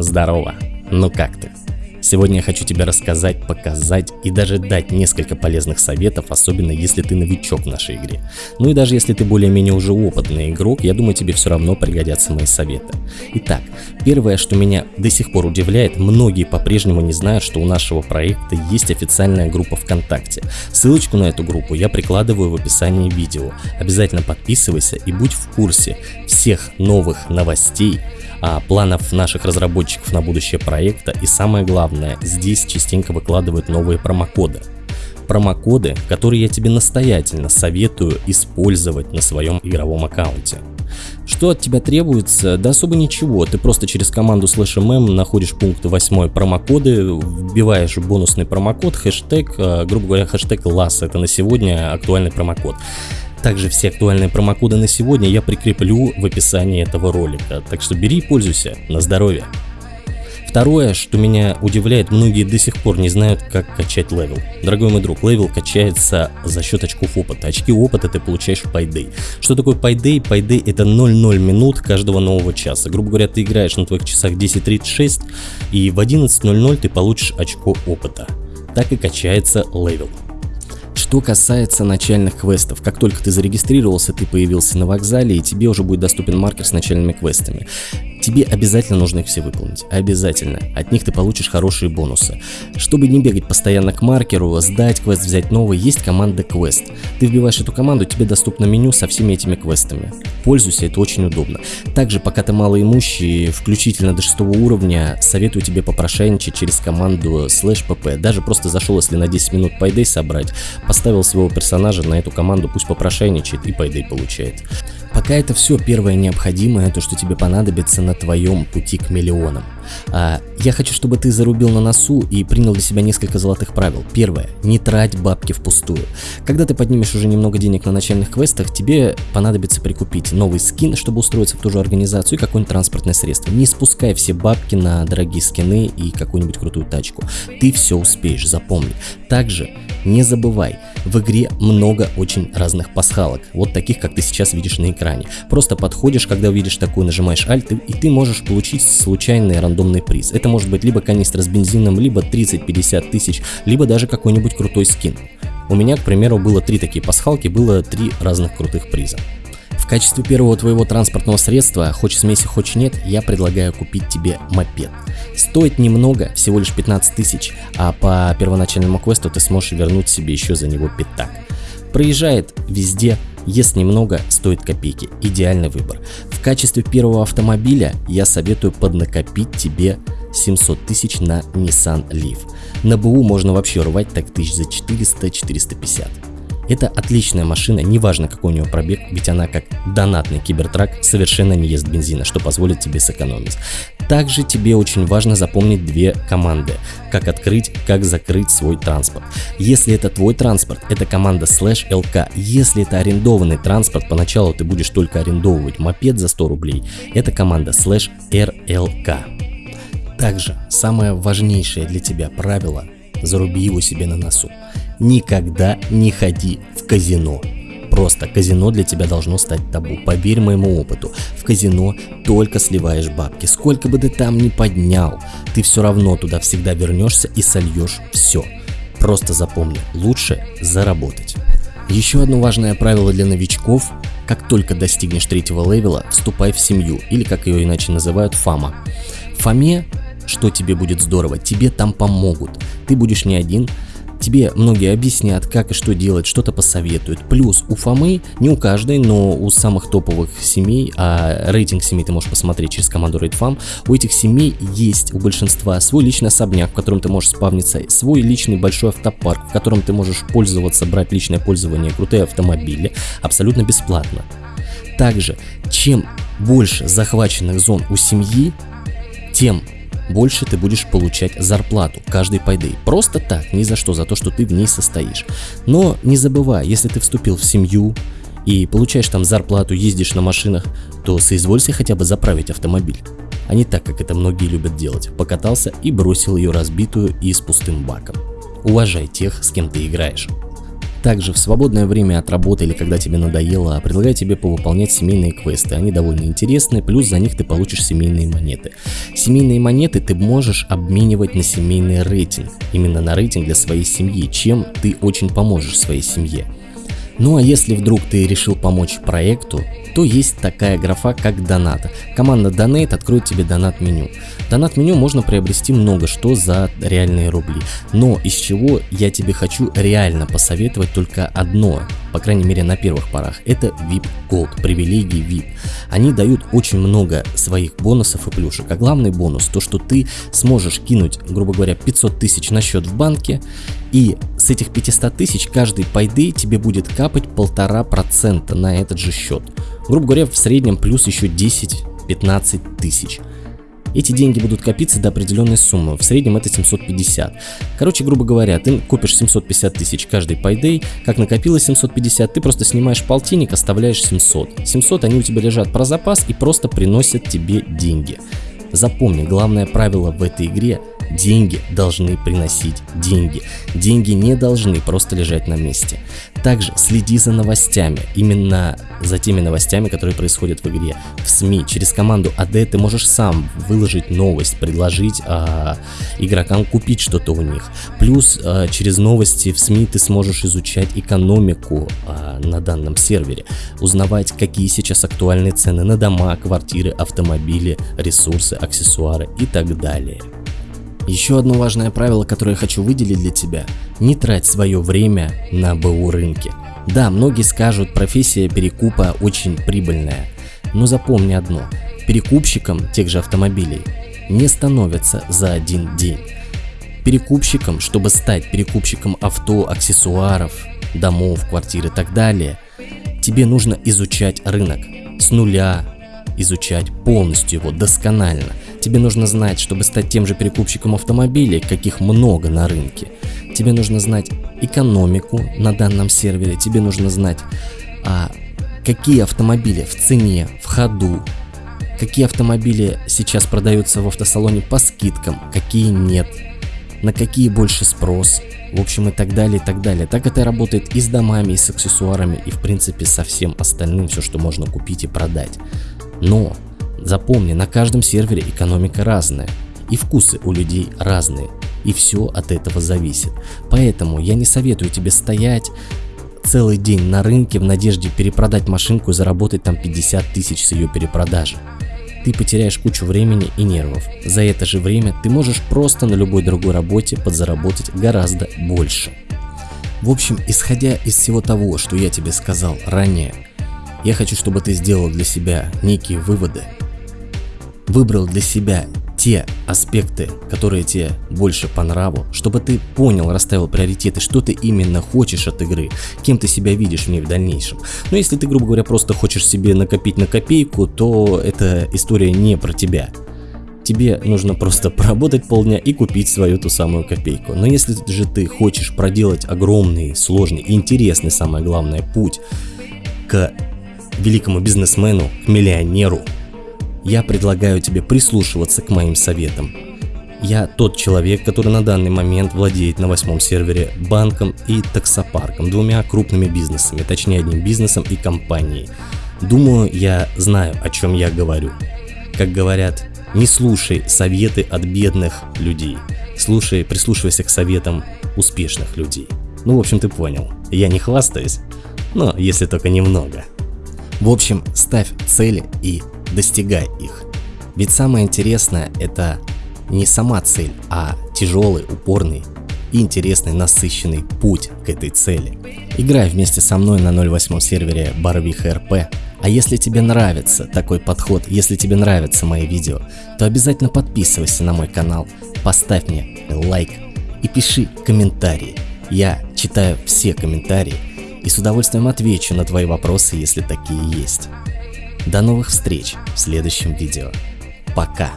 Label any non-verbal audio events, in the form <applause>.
Здорово, ну как ты? Сегодня я хочу тебе рассказать, показать и даже дать несколько полезных советов, особенно если ты новичок в нашей игре. Ну и даже если ты более-менее уже опытный игрок, я думаю тебе все равно пригодятся мои советы. Итак, первое, что меня до сих пор удивляет, многие по-прежнему не знают, что у нашего проекта есть официальная группа ВКонтакте. Ссылочку на эту группу я прикладываю в описании видео. Обязательно подписывайся и будь в курсе всех новых новостей, а, планов наших разработчиков на будущее проекта и самое главное, здесь частенько выкладывают новые промокоды. Промокоды, которые я тебе настоятельно советую использовать на своем игровом аккаунте. Что от тебя требуется? Да особо ничего, ты просто через команду slash mm находишь пункт 8 промокоды, вбиваешь бонусный промокод, хэштег, а, грубо говоря, хэштег LAS, это на сегодня актуальный промокод. Также все актуальные промокоды на сегодня я прикреплю в описании этого ролика, так что бери и пользуйся, на здоровье. Второе, что меня удивляет, многие до сих пор не знают, как качать level. Дорогой мой друг, level качается за счет очков опыта. Очки опыта ты получаешь в Payday. Что такое Payday? Payday это 0,0 минут каждого нового часа. Грубо говоря, ты играешь на твоих часах 10.36 и в 11.00 ты получишь очко опыта. Так и качается level. Что касается начальных квестов, как только ты зарегистрировался, ты появился на вокзале и тебе уже будет доступен маркер с начальными квестами. Тебе обязательно нужно их все выполнить, обязательно. От них ты получишь хорошие бонусы. Чтобы не бегать постоянно к маркеру, сдать квест, взять новый, есть команда квест. Ты вбиваешь эту команду, тебе доступно меню со всеми этими квестами. Пользуйся, это очень удобно. Также, пока ты малоимущий, включительно до 6 уровня, советую тебе попрошайничать через команду slash pp. Даже просто зашел, если на 10 минут Payday собрать, поставил своего персонажа на эту команду, пусть попрошайничает и Payday получает. Пока это все первое необходимое, то, что тебе понадобится на твоем пути к миллионам. А, я хочу, чтобы ты зарубил на носу и принял для себя несколько золотых правил. Первое. Не трать бабки впустую. Когда ты поднимешь уже немного денег на начальных квестах, тебе понадобится прикупить новый скин, чтобы устроиться в ту же организацию и какое-нибудь транспортное средство. Не спускай все бабки на дорогие скины и какую-нибудь крутую тачку. Ты все успеешь, запомни. Также не забывай, в игре много очень разных пасхалок, вот таких, как ты сейчас видишь на экране. Просто подходишь, когда увидишь такую, нажимаешь Alt, и ты можешь получить случайный рандомный приз. Это может быть либо канистра с бензином, либо 30-50 тысяч, либо даже какой-нибудь крутой скин. У меня, к примеру, было три такие пасхалки, было три разных крутых приза качестве первого твоего транспортного средства, хочешь смеси, хочешь нет, я предлагаю купить тебе мопед. Стоит немного, всего лишь 15 тысяч, а по первоначальному квесту ты сможешь вернуть себе еще за него пятак. Проезжает везде, ест немного, стоит копейки. Идеальный выбор. В качестве первого автомобиля я советую поднакопить тебе 700 тысяч на Nissan Leaf. На БУ можно вообще рвать так тысяч за 400-450. Это отличная машина, неважно какой у него пробег, ведь она как донатный кибертрак совершенно не ест бензина, что позволит тебе сэкономить. Также тебе очень важно запомнить две команды, как открыть, как закрыть свой транспорт. Если это твой транспорт, это команда slash lk. Если это арендованный транспорт, поначалу ты будешь только арендовывать мопед за 100 рублей, это команда slash rlk. Также самое важнейшее для тебя правило – заруби его себе на носу никогда не ходи в казино. Просто казино для тебя должно стать табу. Поверь моему опыту, в казино только сливаешь бабки. Сколько бы ты там ни поднял, ты все равно туда всегда вернешься и сольешь все. Просто запомни, лучше заработать. Еще одно важное правило для новичков – как только достигнешь третьего левела, вступай в семью, или как ее иначе называют, фама. Фаме, что тебе будет здорово, тебе там помогут. Ты будешь не один, Тебе многие объяснят, как и что делать, что-то посоветуют. Плюс у Фомы, не у каждой, но у самых топовых семей, а рейтинг семей ты можешь посмотреть через команду RateFam, у этих семей есть у большинства свой личный особняк, в котором ты можешь спавниться, свой личный большой автопарк, в котором ты можешь пользоваться, брать личное пользование, крутые автомобили, абсолютно бесплатно. Также, чем больше захваченных зон у семьи, тем больше ты будешь получать зарплату каждый payday. Просто так, ни за что, за то, что ты в ней состоишь. Но не забывай, если ты вступил в семью и получаешь там зарплату, ездишь на машинах, то соизволься хотя бы заправить автомобиль. А не так, как это многие любят делать. Покатался и бросил ее разбитую и с пустым баком. Уважай тех, с кем ты играешь. Также в свободное время от работы или когда тебе надоело, предлагаю тебе повыполнять семейные квесты. Они довольно интересные, плюс за них ты получишь семейные монеты. Семейные монеты ты можешь обменивать на семейный рейтинг, именно на рейтинг для своей семьи, чем ты очень поможешь своей семье. Ну а если вдруг ты решил помочь проекту, то есть такая графа как донат. Команда Donate откроет тебе донат меню. Донат меню можно приобрести много что за реальные рубли. Но из чего я тебе хочу реально посоветовать только одно, по крайней мере на первых порах, это VIP Gold, привилегии VIP. Они дают очень много своих бонусов и плюшек. А главный бонус то, что ты сможешь кинуть, грубо говоря, 500 тысяч на счет в банке и с этих 500 тысяч каждый пайды тебе будет капать полтора процента на этот же счет. Грубо говоря, в среднем плюс еще 10-15 тысяч. Эти деньги будут копиться до определенной суммы, в среднем это 750. Короче, грубо говоря, ты копишь 750 тысяч каждый пайдей, как накопилось 750, ты просто снимаешь полтинник, оставляешь 700. 700 они у тебя лежат про запас и просто приносят тебе деньги. Запомни, главное правило в этой игре Деньги должны приносить деньги. Деньги не должны просто лежать на месте. Также следи за новостями, именно за теми новостями, которые происходят в игре. В СМИ, через команду AD ты можешь сам выложить новость, предложить а, игрокам купить что-то у них. Плюс а, через новости в СМИ ты сможешь изучать экономику а, на данном сервере, узнавать, какие сейчас актуальные цены на дома, квартиры, автомобили, ресурсы, аксессуары и так далее. Еще одно важное правило, которое я хочу выделить для тебя – не трать свое время на БУ рынке. Да, многие скажут, профессия перекупа очень прибыльная, но запомни одно – перекупщиком тех же автомобилей не становятся за один день. Перекупщиком, чтобы стать перекупщиком авто, аксессуаров, домов, квартир и так далее, тебе нужно изучать рынок. С нуля, изучать полностью его досконально – Тебе нужно знать, чтобы стать тем же перекупщиком автомобилей, каких много на рынке. Тебе нужно знать экономику на данном сервере, тебе нужно знать, а, какие автомобили в цене, в ходу, какие автомобили сейчас продаются в автосалоне по скидкам, какие нет, на какие больше спрос, в общем и так далее, и так далее. Так это работает и с домами, и с аксессуарами, и в принципе со всем остальным, все, что можно купить и продать. Но Запомни, на каждом сервере экономика разная, и вкусы у людей разные, и все от этого зависит. Поэтому я не советую тебе стоять целый день на рынке в надежде перепродать машинку и заработать там 50 тысяч с ее перепродажи. Ты потеряешь кучу времени и нервов. За это же время ты можешь просто на любой другой работе подзаработать гораздо больше. В общем, исходя из всего того, что я тебе сказал ранее, я хочу, чтобы ты сделал для себя некие выводы выбрал для себя те аспекты, которые тебе больше по нраву, чтобы ты понял, расставил приоритеты, что ты именно хочешь от игры, кем ты себя видишь в ней в дальнейшем. Но если ты, грубо говоря, просто хочешь себе накопить на копейку, то эта история не про тебя. Тебе нужно просто <laughs> поработать полдня и купить свою ту самую копейку. Но если же ты хочешь проделать огромный, сложный интересный, самое главное, путь к великому бизнесмену, к миллионеру, я предлагаю тебе прислушиваться к моим советам. Я тот человек, который на данный момент владеет на восьмом сервере банком и таксопарком, двумя крупными бизнесами, точнее одним бизнесом и компанией. Думаю, я знаю, о чем я говорю. Как говорят, не слушай советы от бедных людей, слушай, прислушивайся к советам успешных людей. Ну, в общем, ты понял. Я не хвастаюсь, но если только немного. В общем, ставь цели и достигай их. Ведь самое интересное это не сама цель, а тяжелый, упорный и интересный, насыщенный путь к этой цели. Играй вместе со мной на 08 сервере Барвиха РП. А если тебе нравится такой подход, если тебе нравятся мои видео, то обязательно подписывайся на мой канал, поставь мне лайк и пиши комментарии. Я читаю все комментарии и с удовольствием отвечу на твои вопросы, если такие есть. До новых встреч в следующем видео. Пока!